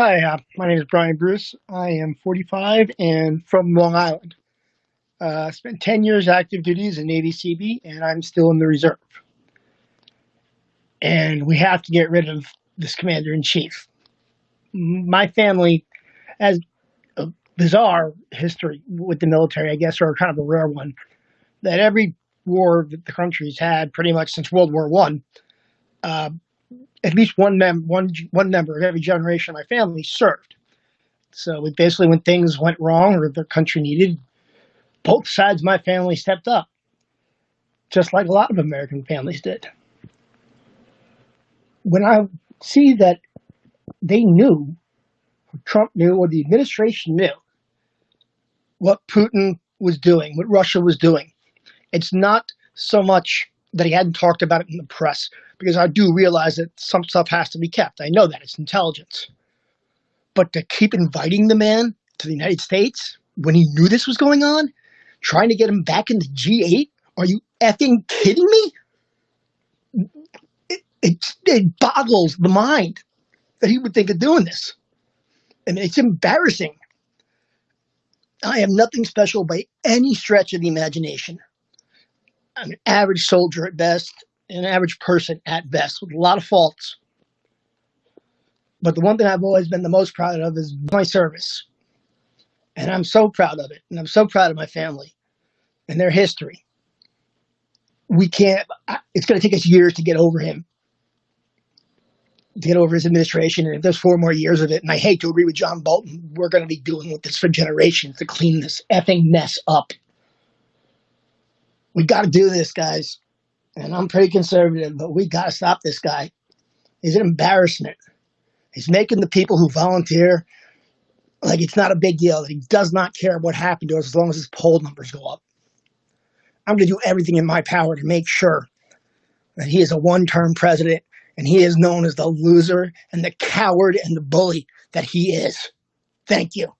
Hi, uh, my name is Brian Bruce. I am 45 and from Long Island. Uh, spent 10 years active duty as a Navy Seabee, and I'm still in the reserve. And we have to get rid of this commander in chief. My family has a bizarre history with the military, I guess, or kind of a rare one. That every war that the country's had, pretty much since World War One, uh, at least one mem one one member of every generation of my family served. So basically, when things went wrong or the country needed, both sides of my family stepped up, just like a lot of American families did. When I see that they knew, Trump knew, or the administration knew, what Putin was doing, what Russia was doing, it's not so much that he hadn't talked about it in the press, because I do realize that some stuff has to be kept. I know that it's intelligence. But to keep inviting the man to the United States when he knew this was going on, trying to get him back into G8, are you effing kidding me? It, it, it boggles the mind that he would think of doing this. I mean, it's embarrassing. I am nothing special by any stretch of the imagination an average soldier at best, an average person at best, with a lot of faults. But the one thing I've always been the most proud of is my service. And I'm so proud of it. And I'm so proud of my family and their history. We can't, it's going to take us years to get over him, to get over his administration. And if there's four more years of it, and I hate to agree with John Bolton, we're going to be dealing with this for generations to clean this effing mess up we got to do this, guys. And I'm pretty conservative, but we got to stop this guy. He's an embarrassment. He's making the people who volunteer like it's not a big deal he does not care what happened to us as long as his poll numbers go up. I'm going to do everything in my power to make sure that he is a one term president and he is known as the loser and the coward and the bully that he is. Thank you.